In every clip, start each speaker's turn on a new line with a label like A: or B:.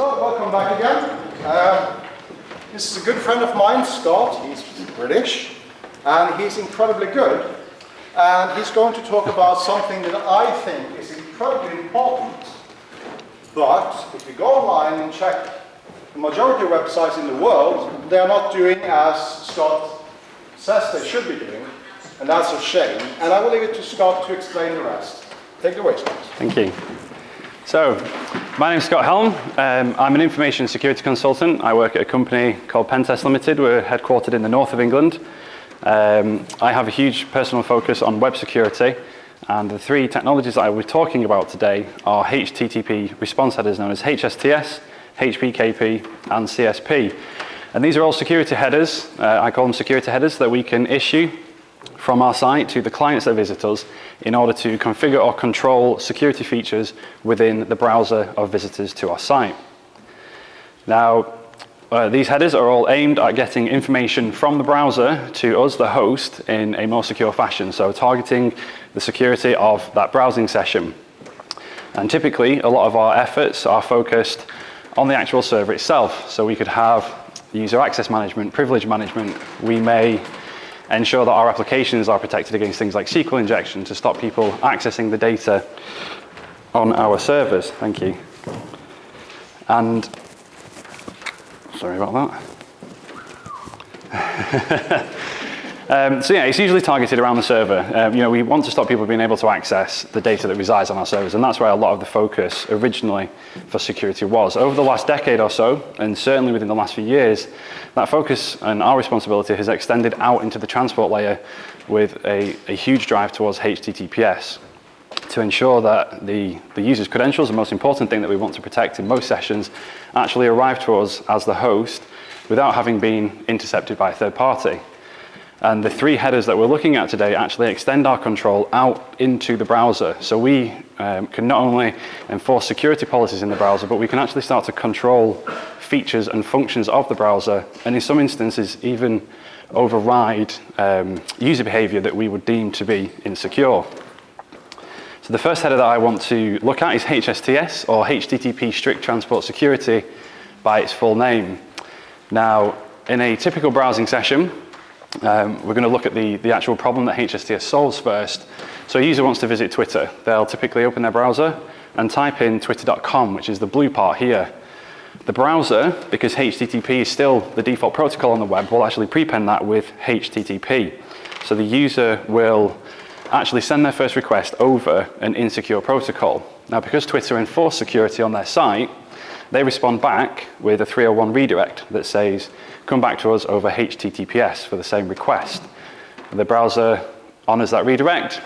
A: So, welcome back again. Um, this is a good friend of mine, Scott. He's British, and he's incredibly good. And he's going to talk about something that I think is incredibly important. But if you go online and check the majority of websites in the world, they are not doing as Scott says they should be doing. And that's a shame. And I will leave it to Scott to explain the rest. Take it away, Scott.
B: Thank you. So, My name's Scott Helm. Um, I'm an information security consultant. I work at a company called Pentest Limited. We're headquartered in the north of England. Um, I have a huge personal focus on web security. And the three technologies that I will be talking about today are HTTP response headers known as HSTS, HPKP, and CSP. And these are all security headers. Uh, I call them security headers that we can issue from our site to the clients that visit us in order to configure or control security features within the browser of visitors to our site. Now, uh, these headers are all aimed at getting information from the browser to us, the host, in a more secure fashion, so targeting the security of that browsing session. And typically, a lot of our efforts are focused on the actual server itself. So we could have user access management, privilege management. We may ensure that our applications are protected against things like SQL injection to stop people accessing the data on our servers. Thank you. And sorry about that. Um, so yeah, it's usually targeted around the server. Um, you know, we want to stop people being able to access the data that resides on our servers, and that's where a lot of the focus originally for security was. Over the last decade or so, and certainly within the last few years, that focus and our responsibility has extended out into the transport layer with a, a huge drive towards HTTPS to ensure that the, the user's credentials, the most important thing that we want to protect in most sessions, actually arrive to us as the host without having been intercepted by a third party. And the three headers that we're looking at today actually extend our control out into the browser. So we um, can not only enforce security policies in the browser, but we can actually start to control features and functions of the browser, and in some instances even override um, user behavior that we would deem to be insecure. So the first header that I want to look at is HSTS, or HTTP Strict Transport Security by its full name. Now, in a typical browsing session, um, we're going to look at the, the actual problem that HSTS solves first. So a user wants to visit Twitter. They'll typically open their browser and type in twitter.com, which is the blue part here. The browser, because HTTP is still the default protocol on the web, will actually prepend that with HTTP. So the user will actually send their first request over an insecure protocol. Now, because Twitter enforce security on their site, they respond back with a 301 redirect that says, come back to us over HTTPS for the same request. The browser honors that redirect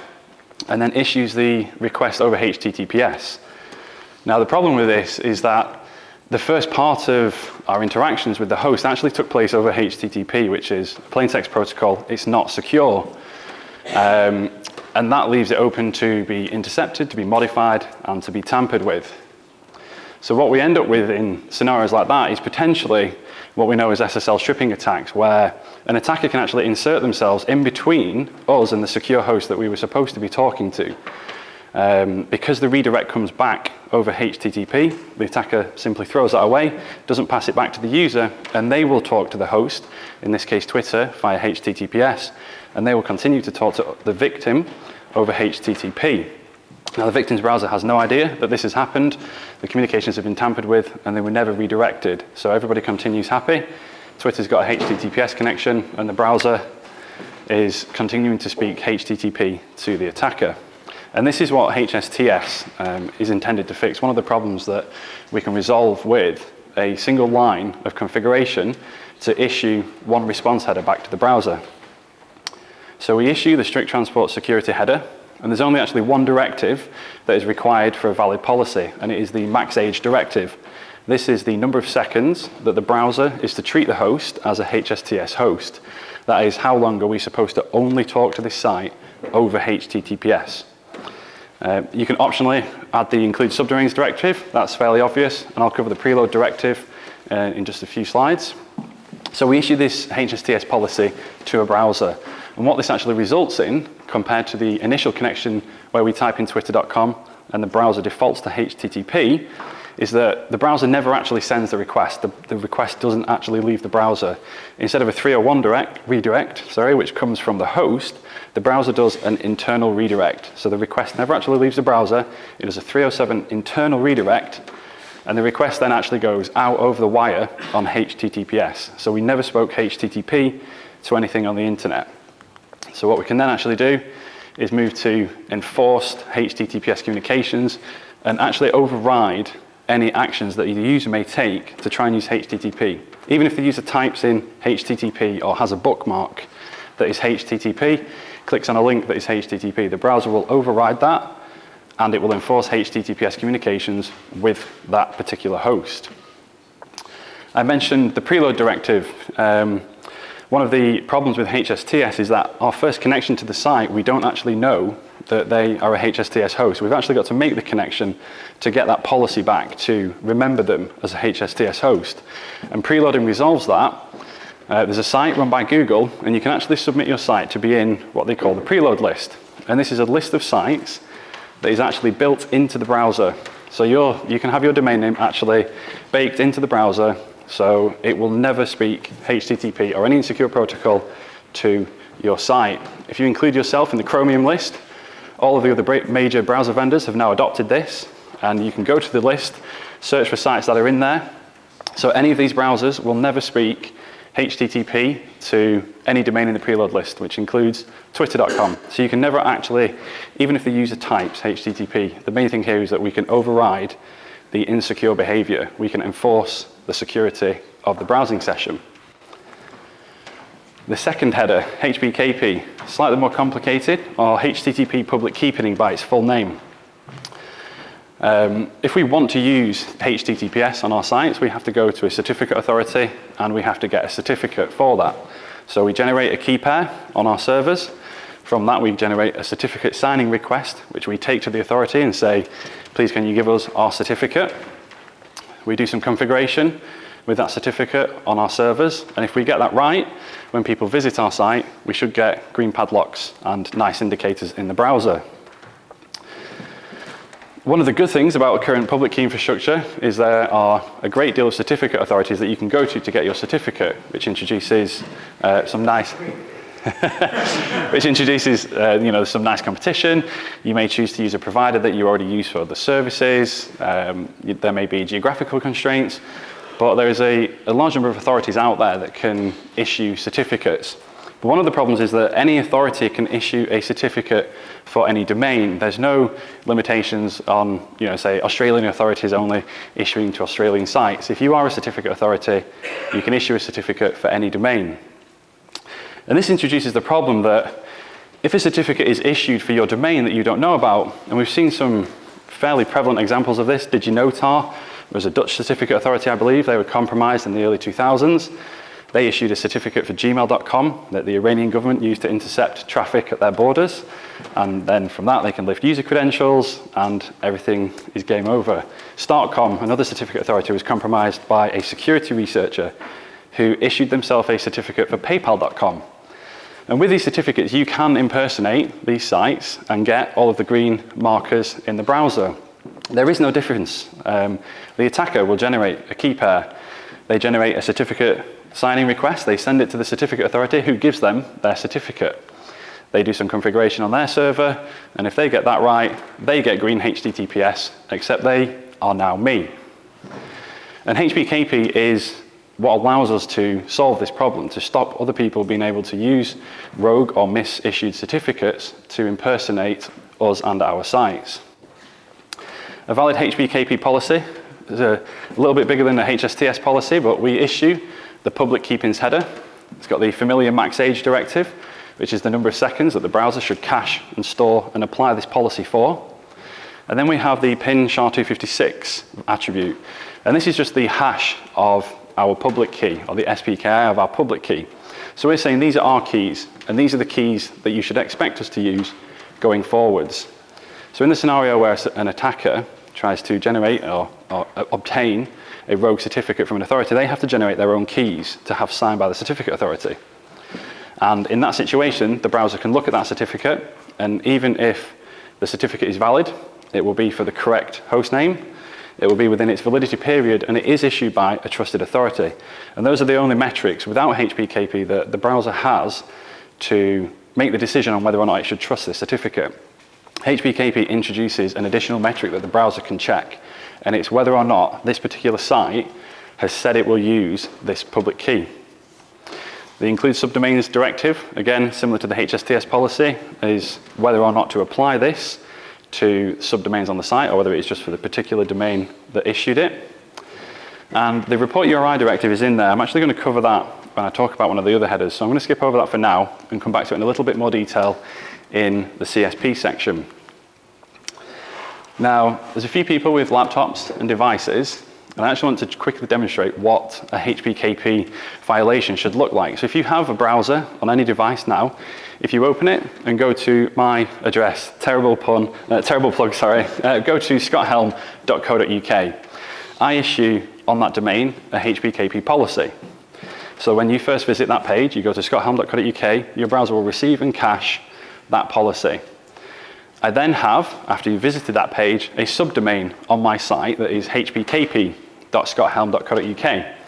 B: and then issues the request over HTTPS. Now the problem with this is that the first part of our interactions with the host actually took place over HTTP, which is plain text protocol. It's not secure. Um, and that leaves it open to be intercepted, to be modified, and to be tampered with. So what we end up with in scenarios like that is potentially what we know as SSL stripping attacks, where an attacker can actually insert themselves in between us and the secure host that we were supposed to be talking to. Um, because the redirect comes back over HTTP, the attacker simply throws that away, doesn't pass it back to the user, and they will talk to the host, in this case Twitter, via HTTPS, and they will continue to talk to the victim over HTTP. Now the victim's browser has no idea that this has happened, the communications have been tampered with, and they were never redirected. So everybody continues happy. Twitter's got a HTTPS connection, and the browser is continuing to speak HTTP to the attacker. And this is what HSTS um, is intended to fix. One of the problems that we can resolve with a single line of configuration to issue one response header back to the browser. So we issue the strict transport security header, and there's only actually one directive that is required for a valid policy, and it is the max age directive. This is the number of seconds that the browser is to treat the host as a HSTS host. That is, how long are we supposed to only talk to this site over HTTPS. Uh, you can optionally add the include subdomains directive. That's fairly obvious, and I'll cover the preload directive uh, in just a few slides. So we issue this HSTS policy to a browser. And what this actually results in, compared to the initial connection where we type in twitter.com and the browser defaults to HTTP is that the browser never actually sends the request. The, the request doesn't actually leave the browser. Instead of a 301 direct, redirect, sorry, which comes from the host, the browser does an internal redirect. So the request never actually leaves the browser. It is a 307 internal redirect, and the request then actually goes out over the wire on HTTPS. So we never spoke HTTP to anything on the internet. So what we can then actually do is move to enforced HTTPS communications and actually override any actions that the user may take to try and use HTTP. Even if the user types in HTTP or has a bookmark that is HTTP, clicks on a link that is HTTP, the browser will override that and it will enforce HTTPS communications with that particular host. I mentioned the preload directive. Um, one of the problems with HSTS is that our first connection to the site, we don't actually know that they are a HSTS host. We've actually got to make the connection to get that policy back to remember them as a HSTS host. And preloading resolves that. Uh, there's a site run by Google, and you can actually submit your site to be in what they call the preload list. And this is a list of sites that is actually built into the browser. So you can have your domain name actually baked into the browser, so it will never speak HTTP or any insecure protocol to your site. If you include yourself in the Chromium list, all of the other major browser vendors have now adopted this, and you can go to the list, search for sites that are in there. So any of these browsers will never speak HTTP to any domain in the preload list, which includes twitter.com. So you can never actually, even if the user types HTTP, the main thing here is that we can override the insecure behavior. We can enforce the security of the browsing session. The second header, HPKP, slightly more complicated, or HTTP public key pinning by its full name. Um, if we want to use HTTPS on our sites, we have to go to a certificate authority and we have to get a certificate for that. So we generate a key pair on our servers. From that, we generate a certificate signing request, which we take to the authority and say, please can you give us our certificate? We do some configuration with that certificate on our servers. And if we get that right, when people visit our site, we should get green padlocks and nice indicators in the browser. One of the good things about current public key infrastructure is there are a great deal of certificate authorities that you can go to to get your certificate, which introduces uh, some nice which introduces uh, you know, some nice competition. You may choose to use a provider that you already use for other services. Um, there may be geographical constraints, but there is a, a large number of authorities out there that can issue certificates. But one of the problems is that any authority can issue a certificate for any domain. There's no limitations on, you know, say Australian authorities only issuing to Australian sites. If you are a certificate authority, you can issue a certificate for any domain. And this introduces the problem that if a certificate is issued for your domain that you don't know about, and we've seen some fairly prevalent examples of this, DigiNotar was a Dutch certificate authority, I believe. They were compromised in the early 2000s. They issued a certificate for gmail.com that the Iranian government used to intercept traffic at their borders. And then from that, they can lift user credentials and everything is game over. Startcom, another certificate authority, was compromised by a security researcher who issued themselves a certificate for paypal.com. And with these certificates, you can impersonate these sites and get all of the green markers in the browser. There is no difference. Um, the attacker will generate a key pair. They generate a certificate signing request. They send it to the certificate authority who gives them their certificate. They do some configuration on their server, and if they get that right, they get green HTTPS, except they are now me. And HPKP is what allows us to solve this problem, to stop other people being able to use rogue or misissued certificates to impersonate us and our sites. A valid HPKP policy is a little bit bigger than a HSTS policy, but we issue the public key pins header. It's got the familiar max age directive, which is the number of seconds that the browser should cache and store and apply this policy for. And then we have the pin SHA-256 attribute. And this is just the hash of our public key, or the SPKI of our public key. So we're saying these are our keys, and these are the keys that you should expect us to use going forwards. So in the scenario where an attacker tries to generate or, or uh, obtain a rogue certificate from an authority, they have to generate their own keys to have signed by the certificate authority. And in that situation, the browser can look at that certificate, and even if the certificate is valid, it will be for the correct host name, it will be within its validity period, and it is issued by a trusted authority. And those are the only metrics without HPKP that the browser has to make the decision on whether or not it should trust this certificate. HPKP introduces an additional metric that the browser can check, and it's whether or not this particular site has said it will use this public key. The include subdomains directive, again, similar to the HSTS policy, is whether or not to apply this to subdomains on the site or whether it's just for the particular domain that issued it. And the report URI directive is in there. I'm actually going to cover that when I talk about one of the other headers. So I'm going to skip over that for now and come back to it in a little bit more detail in the CSP section. Now, there's a few people with laptops and devices, and I actually want to quickly demonstrate what a HPKP violation should look like. So if you have a browser on any device now, if you open it and go to my address, terrible pun, uh, terrible plug, sorry, uh, go to scotthelme.co.uk. I issue on that domain a HPKP policy. So when you first visit that page, you go to scotthelme.co.uk, your browser will receive and cache that policy. I then have, after you've visited that page, a subdomain on my site that is hpkp.scotthelme.co.uk.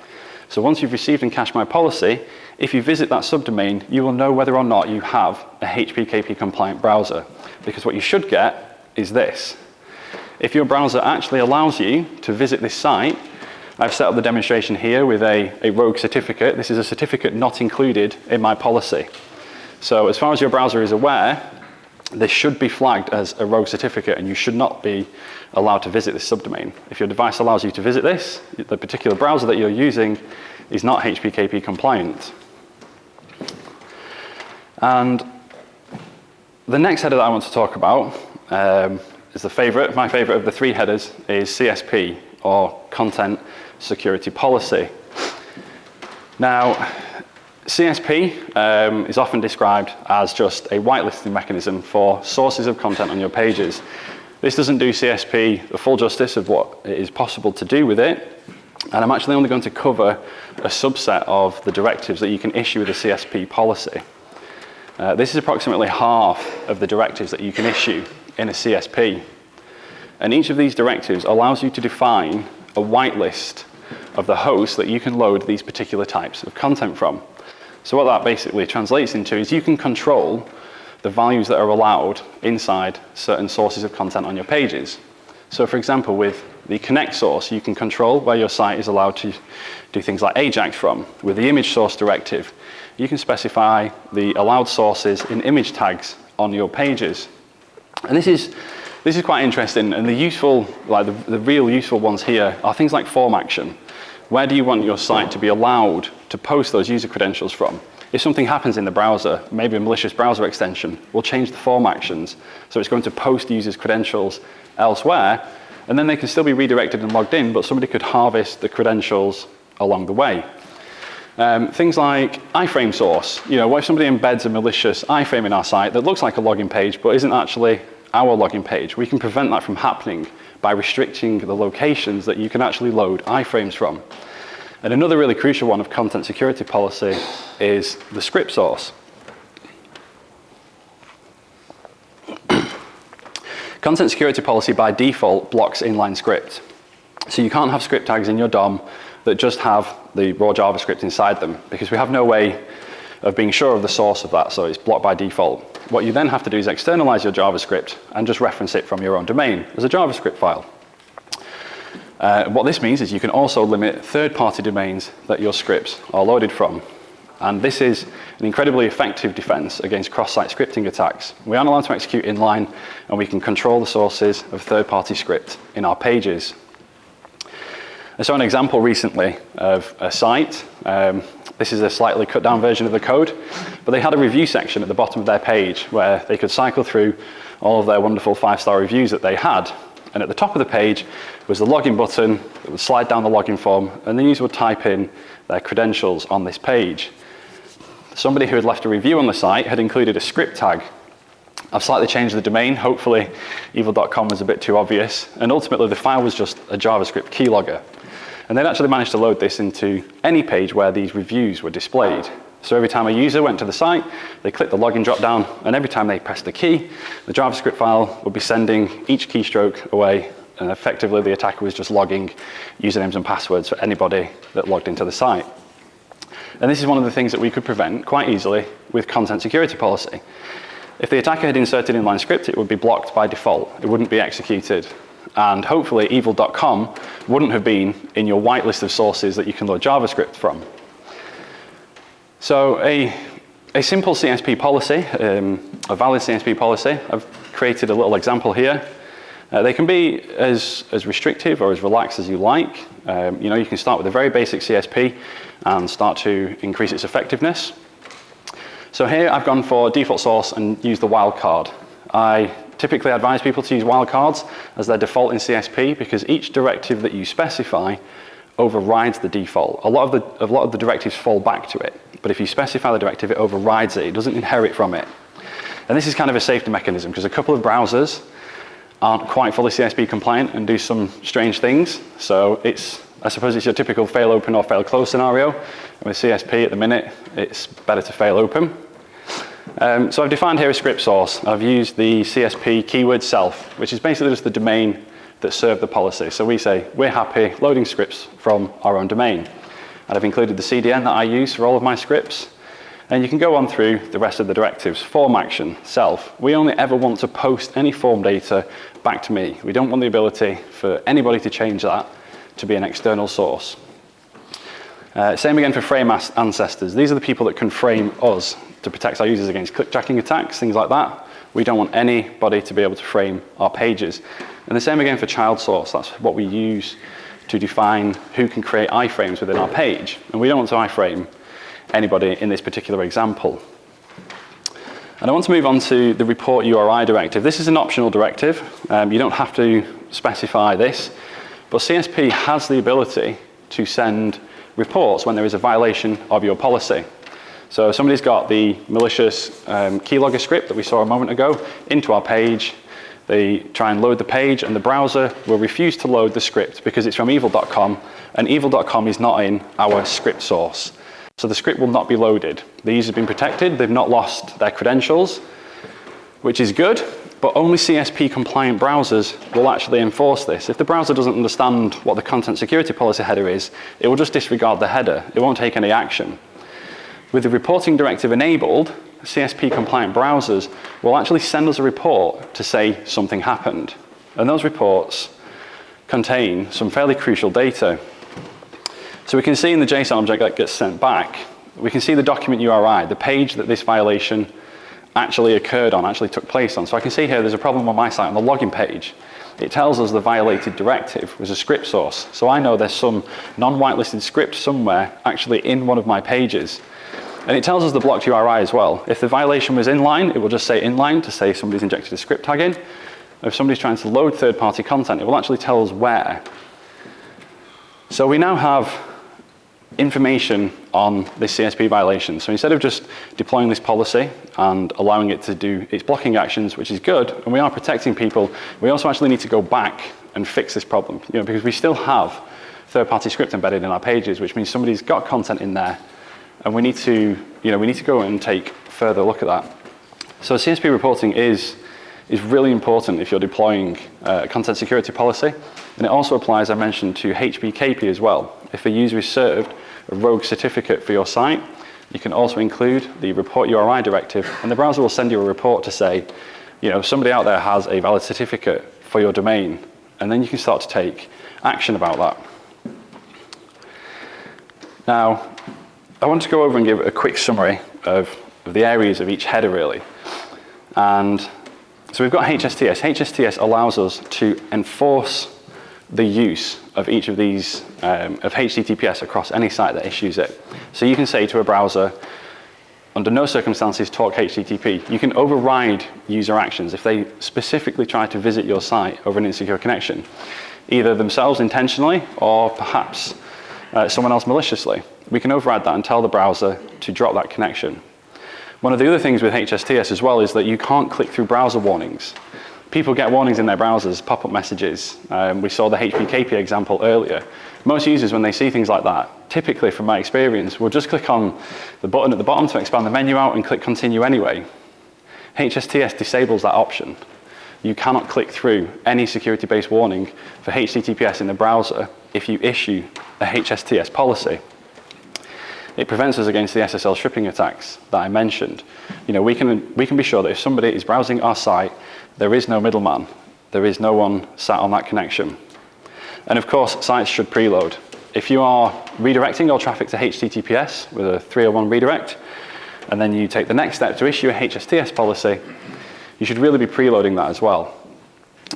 B: So once you've received and cached my policy, if you visit that subdomain, you will know whether or not you have a HPKP compliant browser. Because what you should get is this. If your browser actually allows you to visit this site, I've set up the demonstration here with a, a rogue certificate. This is a certificate not included in my policy. So as far as your browser is aware, this should be flagged as a rogue certificate and you should not be allowed to visit this subdomain. If your device allows you to visit this, the particular browser that you're using is not HPKP compliant. And the next header that I want to talk about um, is the favorite, my favorite of the three headers is CSP or Content Security Policy. Now, CSP um, is often described as just a whitelisting mechanism for sources of content on your pages. This doesn't do CSP the full justice of what it is possible to do with it, and I'm actually only going to cover a subset of the directives that you can issue with a CSP policy. Uh, this is approximately half of the directives that you can issue in a CSP. And each of these directives allows you to define a whitelist of the host that you can load these particular types of content from. So what that basically translates into is you can control the values that are allowed inside certain sources of content on your pages. So for example, with the connect source, you can control where your site is allowed to do things like Ajax from. With the image source directive, you can specify the allowed sources in image tags on your pages. And this is, this is quite interesting, and the useful, like the, the real useful ones here are things like form action. Where do you want your site to be allowed to post those user credentials from? If something happens in the browser, maybe a malicious browser extension, will change the form actions. So it's going to post users' credentials elsewhere, and then they can still be redirected and logged in, but somebody could harvest the credentials along the way. Um, things like iframe source. You know, what if somebody embeds a malicious iframe in our site that looks like a login page, but isn't actually our login page? We can prevent that from happening by restricting the locations that you can actually load iframes from. And another really crucial one of content security policy is the script source. content security policy by default blocks inline script. So you can't have script tags in your DOM that just have the raw JavaScript inside them because we have no way of being sure of the source of that, so it's blocked by default. What you then have to do is externalize your JavaScript and just reference it from your own domain as a JavaScript file. Uh, what this means is you can also limit third-party domains that your scripts are loaded from. And this is an incredibly effective defense against cross-site scripting attacks. We aren't allowed to execute inline, and we can control the sources of third-party script in our pages. I saw an example recently of a site um, this is a slightly cut down version of the code, but they had a review section at the bottom of their page where they could cycle through all of their wonderful five-star reviews that they had. And at the top of the page was the login button that would slide down the login form, and the user would type in their credentials on this page. Somebody who had left a review on the site had included a script tag. I've slightly changed the domain. Hopefully, evil.com was a bit too obvious. And ultimately, the file was just a JavaScript keylogger. And they'd actually managed to load this into any page where these reviews were displayed. So every time a user went to the site, they clicked the login dropdown, and every time they pressed a key, the JavaScript file would be sending each keystroke away, and effectively the attacker was just logging usernames and passwords for anybody that logged into the site. And this is one of the things that we could prevent quite easily with content security policy. If the attacker had inserted inline script, it would be blocked by default. It wouldn't be executed. And hopefully evil.com wouldn't have been in your whitelist of sources that you can load JavaScript from. So a, a simple CSP policy, um, a valid CSP policy, I've created a little example here. Uh, they can be as, as restrictive or as relaxed as you like. Um, you know, you can start with a very basic CSP and start to increase its effectiveness. So here I've gone for default source and used the wildcard. I typically advise people to use wildcards as their default in CSP because each directive that you specify overrides the default. A lot of the, a lot of the directives fall back to it, but if you specify the directive, it overrides it. It doesn't inherit from it. And this is kind of a safety mechanism because a couple of browsers aren't quite fully CSP compliant and do some strange things. So it's, I suppose it's your typical fail open or fail close scenario. And with CSP at the minute, it's better to fail open. Um, so I've defined here a script source. I've used the CSP keyword self, which is basically just the domain that served the policy. So we say, we're happy loading scripts from our own domain. And I've included the CDN that I use for all of my scripts. And you can go on through the rest of the directives. Form action, self. We only ever want to post any form data back to me. We don't want the ability for anybody to change that to be an external source. Uh, same again for frame ancestors. These are the people that can frame us to protect our users against clickjacking attacks, things like that. We don't want anybody to be able to frame our pages. And the same again for child source. That's what we use to define who can create iframes within our page. And we don't want to iframe anybody in this particular example. And I want to move on to the report URI directive. This is an optional directive. Um, you don't have to specify this, but CSP has the ability to send reports when there is a violation of your policy. So somebody's got the malicious um, keylogger script that we saw a moment ago into our page. They try and load the page and the browser will refuse to load the script because it's from evil.com and evil.com is not in our script source. So the script will not be loaded. The user's been protected, they've not lost their credentials, which is good, but only CSP compliant browsers will actually enforce this. If the browser doesn't understand what the content security policy header is, it will just disregard the header. It won't take any action. With the reporting directive enabled, CSP compliant browsers will actually send us a report to say something happened. And those reports contain some fairly crucial data. So we can see in the JSON object that gets sent back, we can see the document URI, the page that this violation actually occurred on, actually took place on. So I can see here there's a problem on my site on the login page. It tells us the violated directive was a script source. So I know there's some non-whitelisted script somewhere actually in one of my pages. And it tells us the blocked URI as well. If the violation was inline, it will just say inline to say somebody's injected a script tag in. If somebody's trying to load third-party content, it will actually tell us where. So we now have information on this CSP violation. So instead of just deploying this policy and allowing it to do its blocking actions, which is good, and we are protecting people, we also actually need to go back and fix this problem, you know, because we still have third-party script embedded in our pages, which means somebody's got content in there, and we need to, you know, we need to go and take further look at that. So CSP reporting is, is really important if you're deploying uh, content security policy, and it also applies, I mentioned, to HPKP as well. If a user is served a rogue certificate for your site, you can also include the report URI directive, and the browser will send you a report to say, you know, somebody out there has a valid certificate for your domain, and then you can start to take action about that. Now, I want to go over and give a quick summary of, of the areas of each header really. And so we've got HSTS. HSTS allows us to enforce the use of each of these, um, of HTTPS across any site that issues it. So you can say to a browser, under no circumstances talk HTTP. You can override user actions if they specifically try to visit your site over an insecure connection, either themselves intentionally or perhaps uh, someone else maliciously. We can override that and tell the browser to drop that connection. One of the other things with HSTS as well is that you can't click through browser warnings. People get warnings in their browsers, pop-up messages. Um, we saw the HPKP example earlier. Most users, when they see things like that, typically from my experience, will just click on the button at the bottom to expand the menu out and click continue anyway. HSTS disables that option. You cannot click through any security-based warning for HTTPS in the browser if you issue a HSTS policy. It prevents us against the SSL stripping attacks that I mentioned. You know, we can, we can be sure that if somebody is browsing our site, there is no middleman. There is no one sat on that connection. And of course, sites should preload. If you are redirecting your traffic to HTTPS with a 301 redirect, and then you take the next step to issue a HSTS policy, you should really be preloading that as well.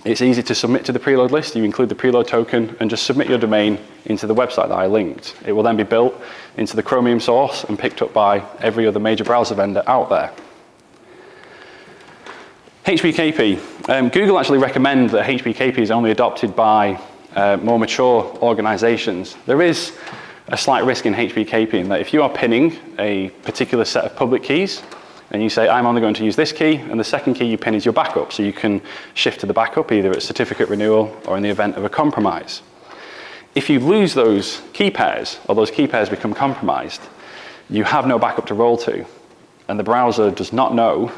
B: It's easy to submit to the preload list. You include the preload token and just submit your domain into the website that I linked. It will then be built into the Chromium source and picked up by every other major browser vendor out there. HPKP. Um, Google actually recommend that HPKP is only adopted by uh, more mature organizations. There is a slight risk in HPKP in that if you are pinning a particular set of public keys, and you say, I'm only going to use this key, and the second key you pin is your backup. So you can shift to the backup either at certificate renewal or in the event of a compromise. If you lose those key pairs, or those key pairs become compromised, you have no backup to roll to. And the browser does not know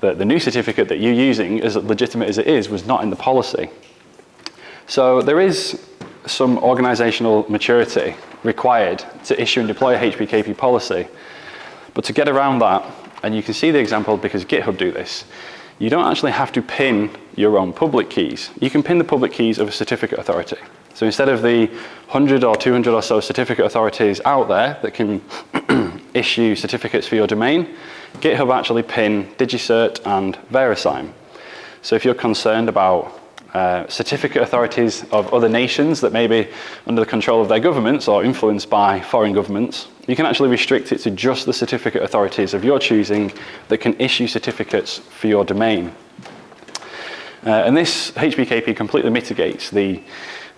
B: that the new certificate that you're using, as legitimate as it is, was not in the policy. So there is some organizational maturity required to issue and deploy a HPKP policy. But to get around that, and you can see the example because GitHub do this. You don't actually have to pin your own public keys. You can pin the public keys of a certificate authority. So instead of the 100 or 200 or so certificate authorities out there that can issue certificates for your domain, GitHub actually pin DigiCert and VeriSign. So if you're concerned about uh, certificate authorities of other nations that may be under the control of their governments or influenced by foreign governments, you can actually restrict it to just the certificate authorities of your choosing that can issue certificates for your domain. Uh, and this HBKP completely mitigates the,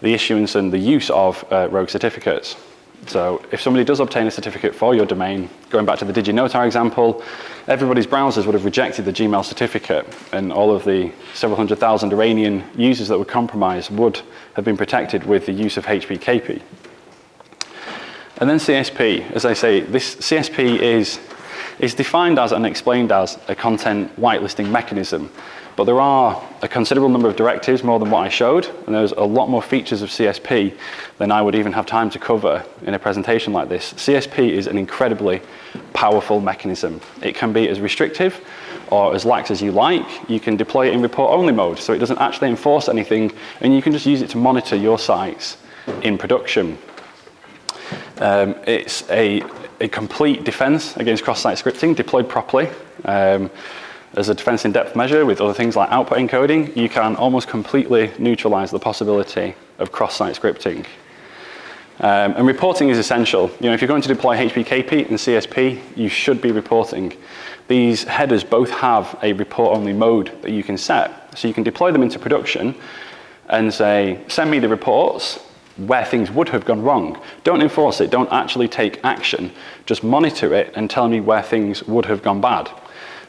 B: the issuance and the use of uh, rogue certificates. So if somebody does obtain a certificate for your domain, going back to the DigiNotar example, everybody's browsers would have rejected the Gmail certificate and all of the several hundred thousand Iranian users that were compromised would have been protected with the use of HPKP. And then CSP, as I say, this CSP is is defined as and explained as a content whitelisting mechanism. But there are a considerable number of directives, more than what I showed, and there's a lot more features of CSP than I would even have time to cover in a presentation like this. CSP is an incredibly powerful mechanism. It can be as restrictive or as lax as you like. You can deploy it in report-only mode, so it doesn't actually enforce anything, and you can just use it to monitor your sites in production. Um, it's a, a, complete defense against cross-site scripting deployed properly. Um, as a defense in depth measure with other things like output encoding, you can almost completely neutralize the possibility of cross-site scripting. Um, and reporting is essential. You know, if you're going to deploy HPKP and CSP, you should be reporting. These headers both have a report-only mode that you can set. So you can deploy them into production and say, send me the reports where things would have gone wrong. Don't enforce it, don't actually take action. Just monitor it and tell me where things would have gone bad.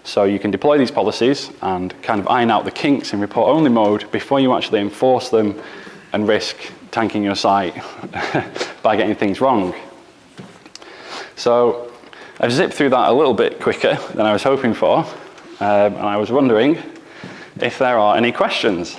B: So you can deploy these policies and kind of iron out the kinks in report-only mode before you actually enforce them and risk tanking your site by getting things wrong. So I've zipped through that a little bit quicker than I was hoping for, um, and I was wondering if there are any questions.